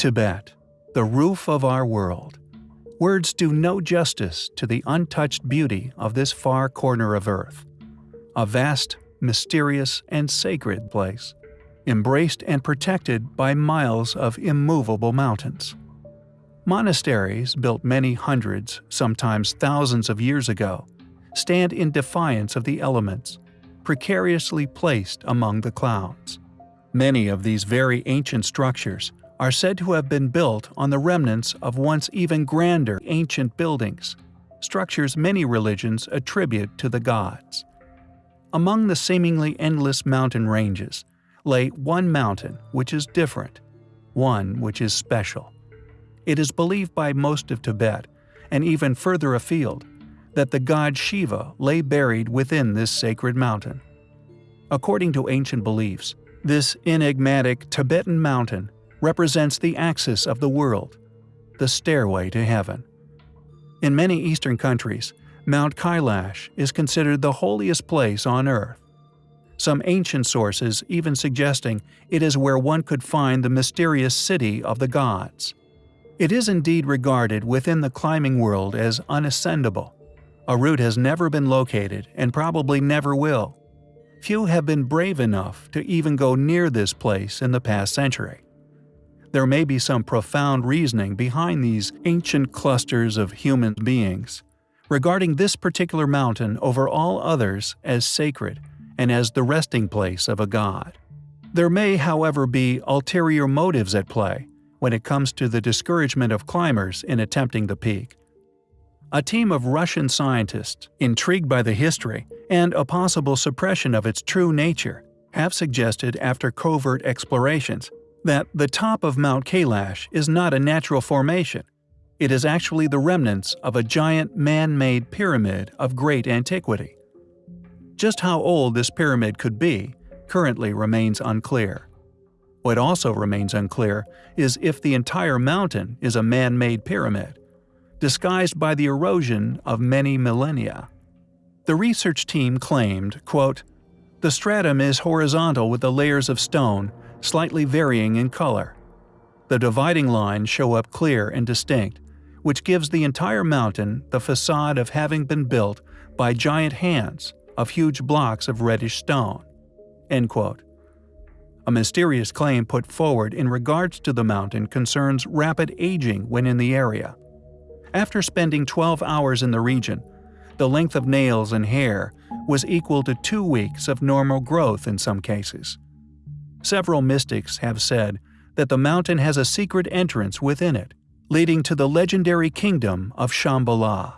Tibet, the roof of our world. Words do no justice to the untouched beauty of this far corner of Earth. A vast, mysterious, and sacred place, embraced and protected by miles of immovable mountains. Monasteries, built many hundreds, sometimes thousands of years ago, stand in defiance of the elements, precariously placed among the clouds. Many of these very ancient structures are said to have been built on the remnants of once even grander ancient buildings, structures many religions attribute to the gods. Among the seemingly endless mountain ranges lay one mountain which is different, one which is special. It is believed by most of Tibet, and even further afield, that the god Shiva lay buried within this sacred mountain. According to ancient beliefs, this enigmatic Tibetan mountain represents the axis of the world, the stairway to heaven. In many Eastern countries, Mount Kailash is considered the holiest place on earth. Some ancient sources even suggesting it is where one could find the mysterious city of the gods. It is indeed regarded within the climbing world as unascendable. A route has never been located and probably never will. Few have been brave enough to even go near this place in the past century. There may be some profound reasoning behind these ancient clusters of human beings, regarding this particular mountain over all others as sacred and as the resting place of a god. There may, however, be ulterior motives at play when it comes to the discouragement of climbers in attempting the peak. A team of Russian scientists, intrigued by the history and a possible suppression of its true nature, have suggested after covert explorations that the top of Mount Kailash is not a natural formation. It is actually the remnants of a giant man-made pyramid of great antiquity. Just how old this pyramid could be currently remains unclear. What also remains unclear is if the entire mountain is a man-made pyramid, disguised by the erosion of many millennia. The research team claimed, quote, The stratum is horizontal with the layers of stone slightly varying in color. The dividing lines show up clear and distinct, which gives the entire mountain the facade of having been built by giant hands of huge blocks of reddish stone. A mysterious claim put forward in regards to the mountain concerns rapid aging when in the area. After spending 12 hours in the region, the length of nails and hair was equal to two weeks of normal growth in some cases. Several mystics have said that the mountain has a secret entrance within it, leading to the legendary kingdom of Shambhala.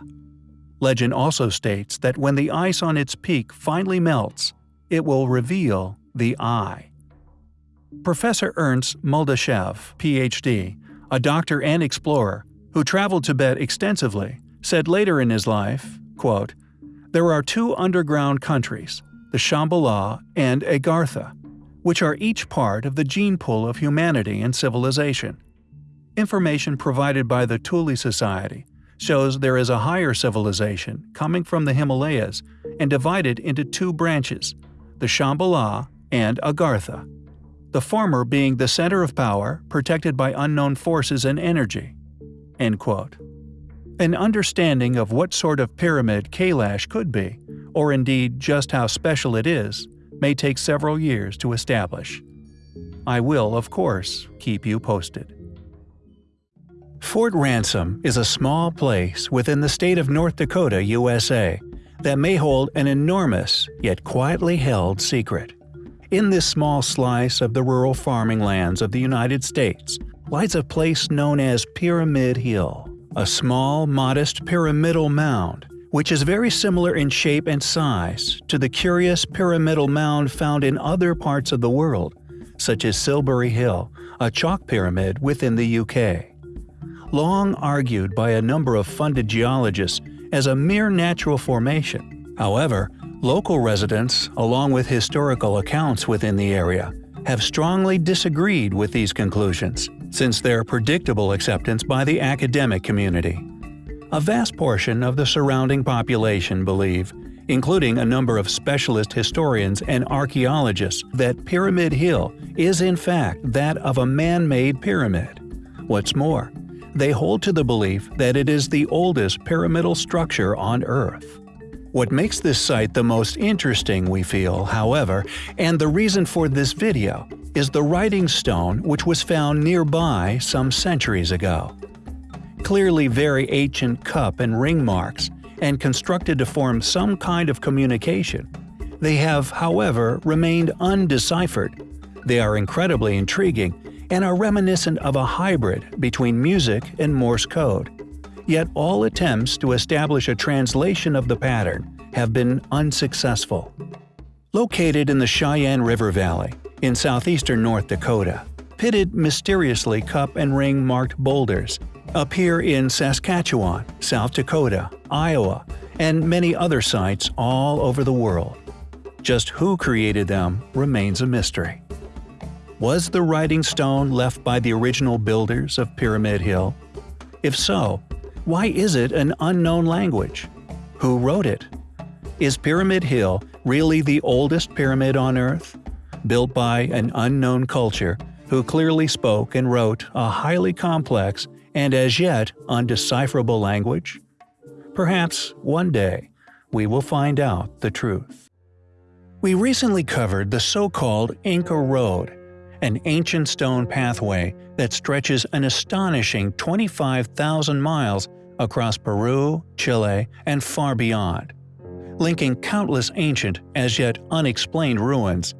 Legend also states that when the ice on its peak finally melts, it will reveal the eye. Professor Ernst Muldashev, Ph.D., a doctor and explorer who traveled Tibet extensively, said later in his life, quote, There are two underground countries, the Shambhala and Agartha, which are each part of the gene pool of humanity and civilization. Information provided by the Thule Society shows there is a higher civilization coming from the Himalayas and divided into two branches, the Shambhala and Agartha, the former being the center of power protected by unknown forces and energy. An understanding of what sort of pyramid Kailash could be, or indeed just how special it is, may take several years to establish. I will, of course, keep you posted. Fort Ransom is a small place within the state of North Dakota, USA, that may hold an enormous, yet quietly held secret. In this small slice of the rural farming lands of the United States lies a place known as Pyramid Hill, a small, modest pyramidal mound which is very similar in shape and size to the curious pyramidal mound found in other parts of the world, such as Silbury Hill, a chalk pyramid within the UK. Long argued by a number of funded geologists as a mere natural formation. However, local residents, along with historical accounts within the area, have strongly disagreed with these conclusions, since their predictable acceptance by the academic community. A vast portion of the surrounding population believe, including a number of specialist historians and archaeologists, that Pyramid Hill is in fact that of a man-made pyramid. What's more, they hold to the belief that it is the oldest pyramidal structure on Earth. What makes this site the most interesting, we feel, however, and the reason for this video, is the writing stone which was found nearby some centuries ago. Clearly very ancient cup and ring marks, and constructed to form some kind of communication. They have, however, remained undeciphered. They are incredibly intriguing and are reminiscent of a hybrid between music and Morse code. Yet all attempts to establish a translation of the pattern have been unsuccessful. Located in the Sheyenne River Valley, in southeastern North Dakota, pitted mysteriously cup and ring marked boulders appear in Saskatchewan, South Dakota, Iowa, and many other sites all over the world. Just who created them remains a mystery. Was the writing stone left by the original builders of Pyramid Hill? If so, why is it an unknown language? Who wrote it? Is Pyramid Hill really the oldest pyramid on Earth? Built by an unknown culture who clearly spoke and wrote a highly complex and as yet undecipherable language? Perhaps one day we will find out the truth. We recently covered the so-called Inca Road, an ancient stone pathway that stretches an astonishing 25,000 miles across Peru, Chile, and far beyond. Linking countless ancient, as yet unexplained ruins,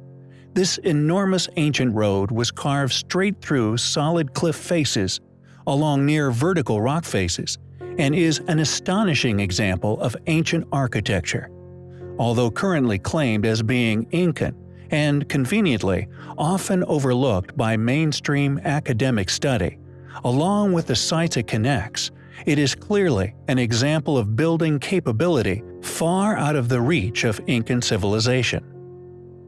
this enormous ancient road was carved straight through solid cliff faces along near vertical rock faces, and is an astonishing example of ancient architecture. Although currently claimed as being Incan, and conveniently often overlooked by mainstream academic study, along with the sites it connects, it is clearly an example of building capability far out of the reach of Incan civilization.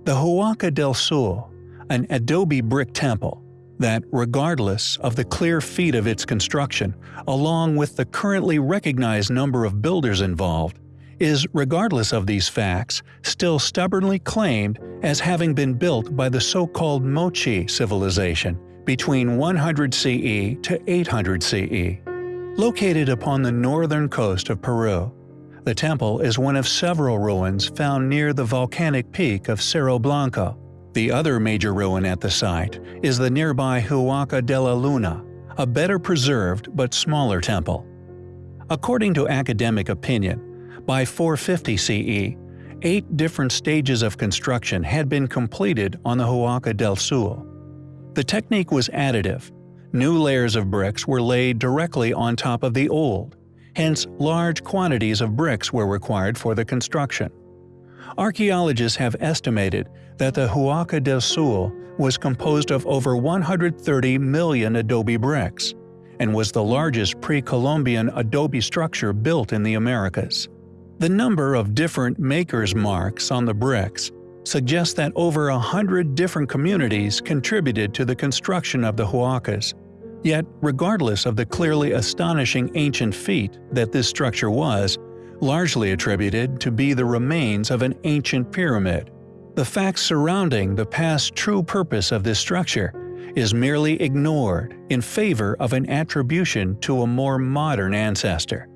The Huaca del Sul, an adobe brick temple, that regardless of the clear feat of its construction, along with the currently recognized number of builders involved, is, regardless of these facts, still stubbornly claimed as having been built by the so-called Moche civilization between 100 CE to 800 CE. Located upon the northern coast of Peru, the temple is one of several ruins found near the volcanic peak of Cerro Blanco, the other major ruin at the site is the nearby Huaca de la Luna, a better preserved but smaller temple. According to academic opinion, by 450 CE, eight different stages of construction had been completed on the Huaca del Sul. The technique was additive. New layers of bricks were laid directly on top of the old, hence large quantities of bricks were required for the construction. Archaeologists have estimated that the Huaca del Sul was composed of over 130 million adobe bricks, and was the largest pre-Columbian adobe structure built in the Americas. The number of different makers' marks on the bricks suggests that over a hundred different communities contributed to the construction of the Huacas. Yet, regardless of the clearly astonishing ancient feat that this structure was, largely attributed to be the remains of an ancient pyramid. The facts surrounding the past true purpose of this structure is merely ignored in favor of an attribution to a more modern ancestor.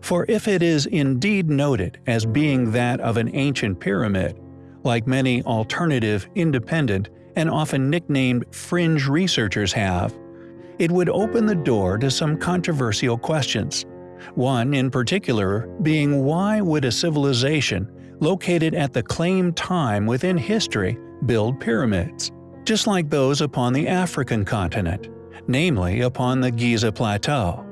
For if it is indeed noted as being that of an ancient pyramid, like many alternative, independent, and often nicknamed fringe researchers have, it would open the door to some controversial questions, one in particular being why would a civilization located at the claimed time within history build pyramids, just like those upon the African continent, namely upon the Giza Plateau?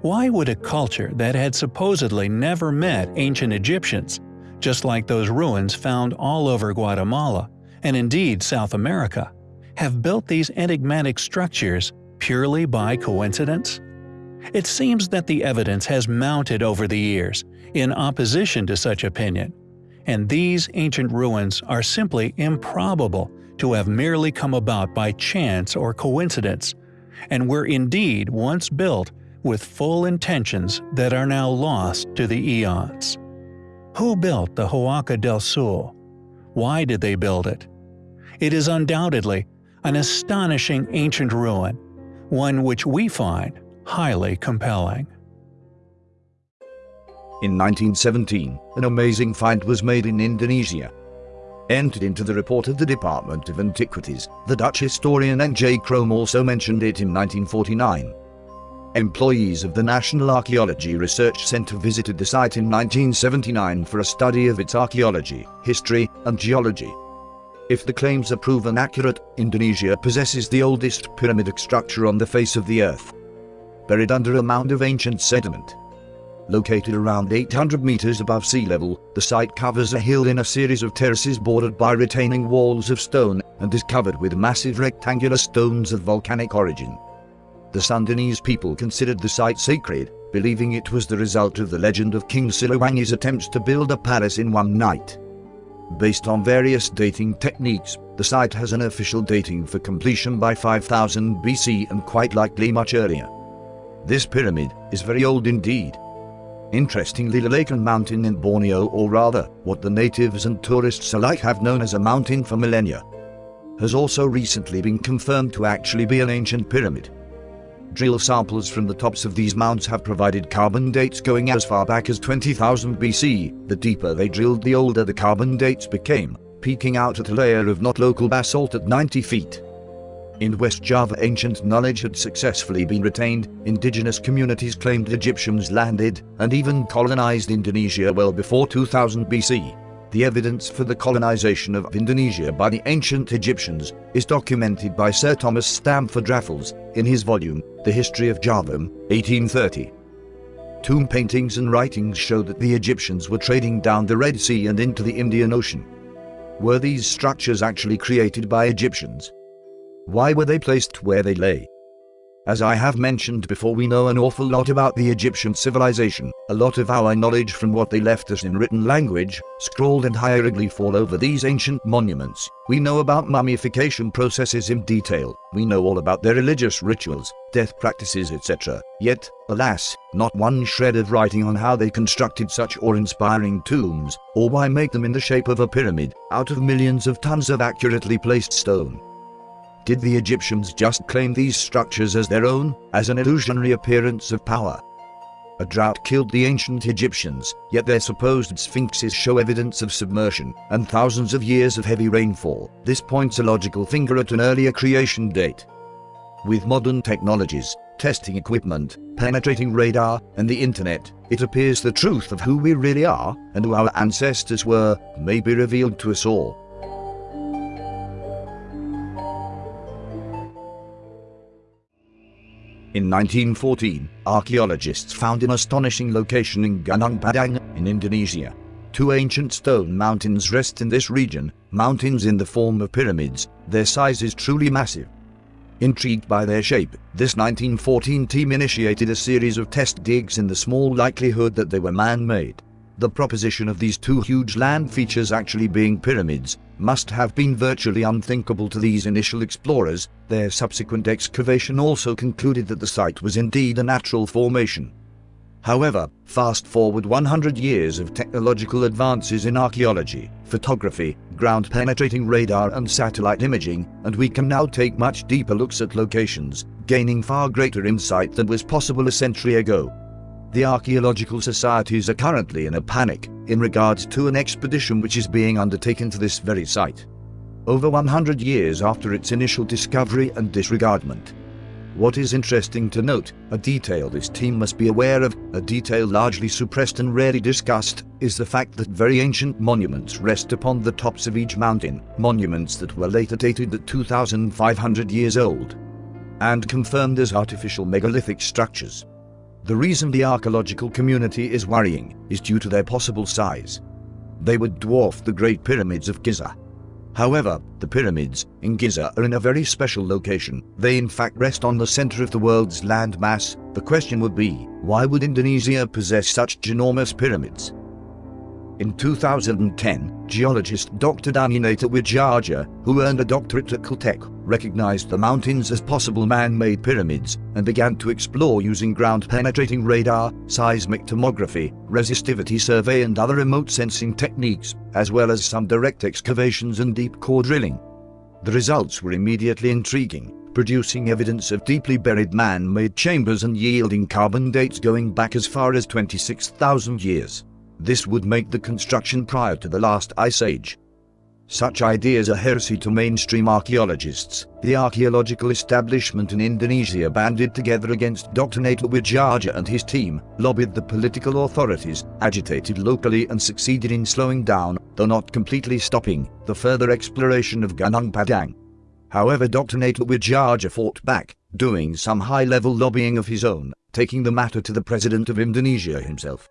Why would a culture that had supposedly never met ancient Egyptians, just like those ruins found all over Guatemala, and indeed South America, have built these enigmatic structures purely by coincidence? It seems that the evidence has mounted over the years, in opposition to such opinion, and these ancient ruins are simply improbable to have merely come about by chance or coincidence, and were indeed once built with full intentions that are now lost to the eons. Who built the Huaca del Sul? Why did they build it? It is undoubtedly an astonishing ancient ruin one which we find highly compelling. In 1917, an amazing find was made in Indonesia. Entered into the report of the Department of Antiquities, the Dutch historian N.J. Krom also mentioned it in 1949. Employees of the National Archaeology Research Center visited the site in 1979 for a study of its archaeology, history, and geology. If the claims are proven accurate, Indonesia possesses the oldest pyramidic structure on the face of the earth. Buried under a mound of ancient sediment. Located around 800 meters above sea level, the site covers a hill in a series of terraces bordered by retaining walls of stone and is covered with massive rectangular stones of volcanic origin. The Sundanese people considered the site sacred, believing it was the result of the legend of King Siliwangi's attempts to build a palace in one night. Based on various dating techniques, the site has an official dating for completion by 5000 BC and quite likely much earlier. This pyramid is very old indeed. Interestingly the Lakan Mountain in Borneo or rather, what the natives and tourists alike have known as a mountain for millennia, has also recently been confirmed to actually be an ancient pyramid. Drill samples from the tops of these mounds have provided carbon dates going as far back as 20,000 BC. The deeper they drilled the older the carbon dates became, peaking out at a layer of not local basalt at 90 feet. In West Java ancient knowledge had successfully been retained, indigenous communities claimed Egyptians landed and even colonized Indonesia well before 2000 BC. The evidence for the colonization of Indonesia by the ancient Egyptians is documented by Sir Thomas Stamford Raffles in his volume, The History of Java, 1830. Tomb paintings and writings show that the Egyptians were trading down the Red Sea and into the Indian Ocean. Were these structures actually created by Egyptians? Why were they placed where they lay? As I have mentioned before we know an awful lot about the Egyptian civilization, a lot of our knowledge from what they left us in written language, scrawled and hieroglyph all over these ancient monuments. We know about mummification processes in detail, we know all about their religious rituals, death practices etc. Yet, alas, not one shred of writing on how they constructed such awe-inspiring tombs, or why make them in the shape of a pyramid, out of millions of tons of accurately placed stone. Did the Egyptians just claim these structures as their own, as an illusionary appearance of power? A drought killed the ancient Egyptians, yet their supposed sphinxes show evidence of submersion and thousands of years of heavy rainfall. This points a logical finger at an earlier creation date. With modern technologies, testing equipment, penetrating radar, and the internet, it appears the truth of who we really are and who our ancestors were may be revealed to us all. In 1914, archaeologists found an astonishing location in Gunung Padang, in Indonesia. Two ancient stone mountains rest in this region, mountains in the form of pyramids, their size is truly massive. Intrigued by their shape, this 1914 team initiated a series of test digs in the small likelihood that they were man-made. The proposition of these two huge land features actually being pyramids must have been virtually unthinkable to these initial explorers. Their subsequent excavation also concluded that the site was indeed a natural formation. However, fast forward 100 years of technological advances in archaeology, photography, ground-penetrating radar and satellite imaging, and we can now take much deeper looks at locations, gaining far greater insight than was possible a century ago. The archaeological societies are currently in a panic in regards to an expedition which is being undertaken to this very site. Over 100 years after its initial discovery and disregardment. What is interesting to note, a detail this team must be aware of, a detail largely suppressed and rarely discussed, is the fact that very ancient monuments rest upon the tops of each mountain, monuments that were later dated at 2,500 years old, and confirmed as artificial megalithic structures. The reason the archaeological community is worrying is due to their possible size. They would dwarf the Great Pyramids of Giza. However, the pyramids in Giza are in a very special location. They in fact rest on the center of the world's land mass. The question would be, why would Indonesia possess such ginormous pyramids? In 2010, geologist Dr. Danny Natawidjaja, who earned a doctorate at Caltech, recognized the mountains as possible man-made pyramids and began to explore using ground-penetrating radar, seismic tomography, resistivity survey and other remote sensing techniques, as well as some direct excavations and deep core drilling. The results were immediately intriguing producing evidence of deeply buried man-made chambers and yielding carbon dates going back as far as 26,000 years. This would make the construction prior to the last ice age. Such ideas are heresy to mainstream archaeologists. The archaeological establishment in Indonesia banded together against Dr. Natawidjaja and his team, lobbied the political authorities, agitated locally and succeeded in slowing down, though not completely stopping, the further exploration of Gunung Padang. However Dr. Natawidjaja fought back, doing some high-level lobbying of his own, taking the matter to the President of Indonesia himself.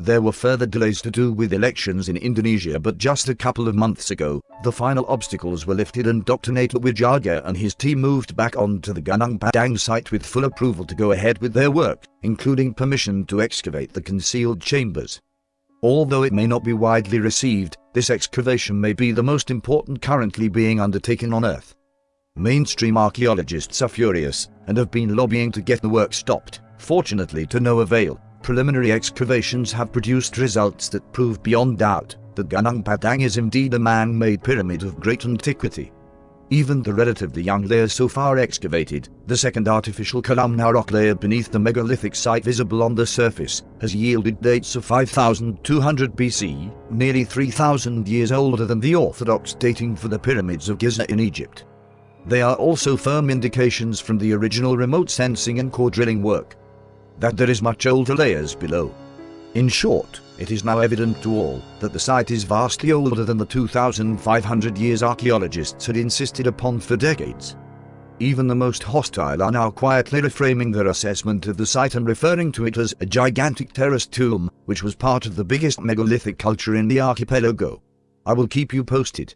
There were further delays to do with elections in Indonesia but just a couple of months ago, the final obstacles were lifted and Dr. Natawidjaja and his team moved back onto the Gunung Padang site with full approval to go ahead with their work, including permission to excavate the concealed chambers. Although it may not be widely received, this excavation may be the most important currently being undertaken on Earth. Mainstream archaeologists are furious, and have been lobbying to get the work stopped, fortunately to no avail preliminary excavations have produced results that prove beyond doubt that Gunung Padang is indeed a man-made pyramid of great antiquity. Even the relatively young layer so far excavated, the second artificial columnar rock layer beneath the megalithic site visible on the surface, has yielded dates of 5200 BC, nearly 3000 years older than the orthodox dating for the pyramids of Giza in Egypt. They are also firm indications from the original remote sensing and core drilling work that there is much older layers below. In short, it is now evident to all that the site is vastly older than the 2,500 years archaeologists had insisted upon for decades. Even the most hostile are now quietly reframing their assessment of the site and referring to it as a gigantic terraced tomb, which was part of the biggest megalithic culture in the archipelago. I will keep you posted.